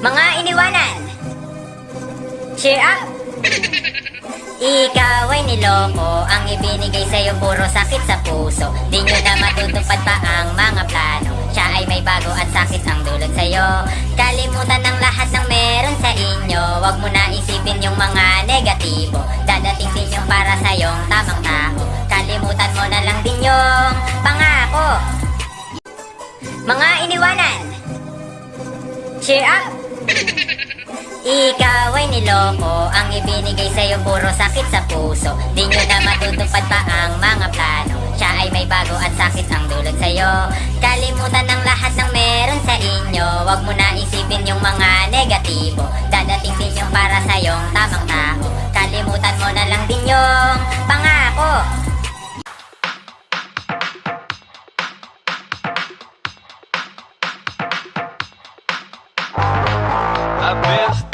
Mga iniwanan! Cheer up! Ikaw ay niloko. Ang ibinigay sa'yo puro sakit sa puso. Di nyo na matutupad pa ang mga plano. Siya ay may bago at sakit ang dulot sa'yo. Kalimutan ng lahat ng meron sa inyo. Huwag mo na isipin yung mga negatibo. Dadating din yung para sa'yong tamang tao. Kalimutan mo na lang din yung pangako. Mga iniwanan. Cheer up! Ikaw ay niloko Ang ibinigay sa'yo puro sakit sa puso. Di nyo na matutupad pa ang mga plano. Siya ay may bago at sakit ang dulot sa'yo. Kalimutan ang lahat ng meron sa inyo. Huwag mo na isipin yung mga negatibo. Dadating din yung para sa'yong tamang tao. Kalimutan mo na lang din yung pangako. I've